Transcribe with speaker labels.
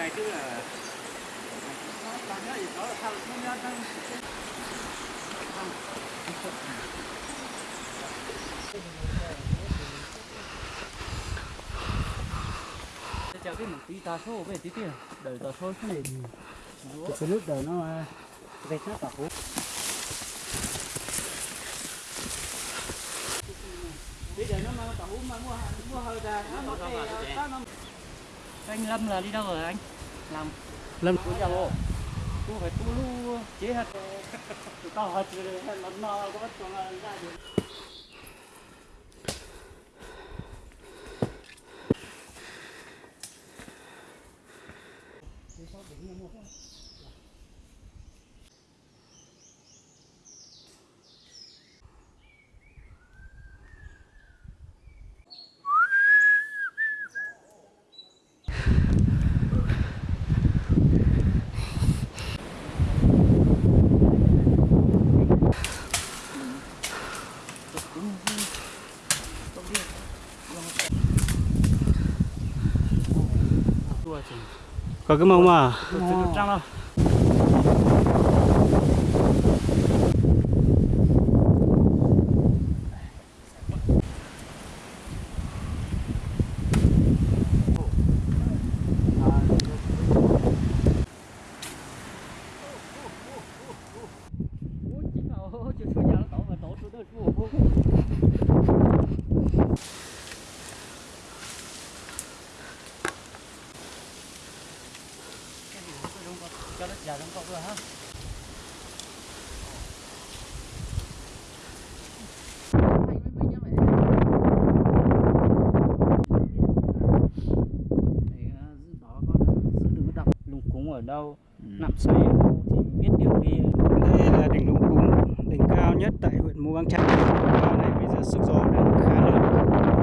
Speaker 1: này chứ là tăng cái cái một tí ta số về tí tiền đợi ta số cái này
Speaker 2: cái nước đời nó về sát tàu
Speaker 1: bây giờ nó mang tàu mà mua mua hơi ra nó nó nó anh lâm là đi đâu rồi anh làm
Speaker 2: lâm
Speaker 1: của nhà bộ tu phải tu lu chế hạt tao hạt rồi nó nó có bắt còn ra được
Speaker 2: có cái mông mà.
Speaker 1: Cho nó dài trong cọc rồi ha. Lùng cúng ở đâu nằm xoay ở đâu thì biết điều đi.
Speaker 2: Đây là đỉnh lũng cúng đỉnh cao nhất tại huyện Mù Căng và này bây giờ sức gió đang khá lớn